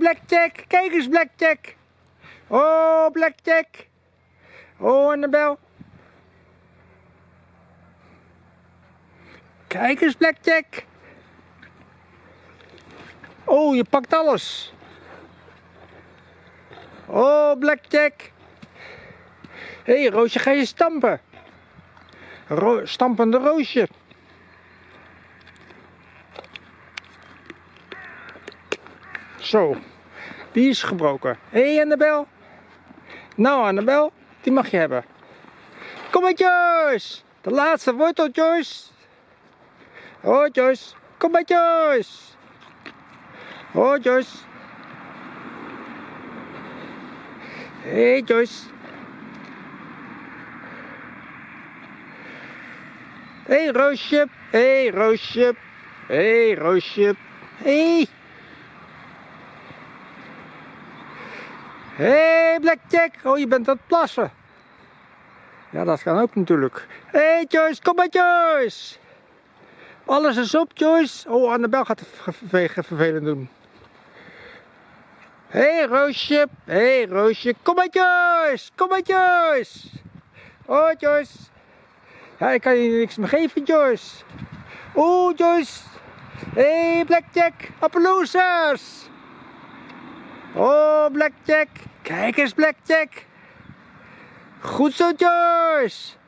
Blackjack. Kijk eens, Blackjack. Oh, Blackjack. Oh, Annabel. Kijk eens, Blackjack. Oh, je pakt alles. Oh, Blackjack. Hé, hey, Roosje, ga je stampen? Stampende Roosje. Zo, die is gebroken. Hé, hey, Annabel. Nou, Annabel, die mag je hebben. Kom maar, Joyce. De laatste wortel, Joyce. Oh, Joyce. Kom maar, Joyce. Oh, Joyce. Hé, hey, Joyce. Hé, hey, Roosje. Hé, hey, Roosje. Hé, hey, Roosje. Hé. Hey. Hé, hey, Blackjack. Oh, je bent aan het plassen. Ja, dat kan ook natuurlijk. Hé, hey, Joyce. Kom maar, Joyce. Alles is op, Joyce. Oh, Annabel gaat het vervelend doen. Hé, hey, Roosje. Hé, hey, Roosje. Kom maar, Joyce. Kom maar, Joyce. Oh, Joyce. Ja, ik kan je niks meer geven, Joyce. Oeh, Joyce. Hé, hey, Blackjack. Appaloosers. Oh, Blackjack. Kijk eens, Blackjack. Goed zo, Joyce.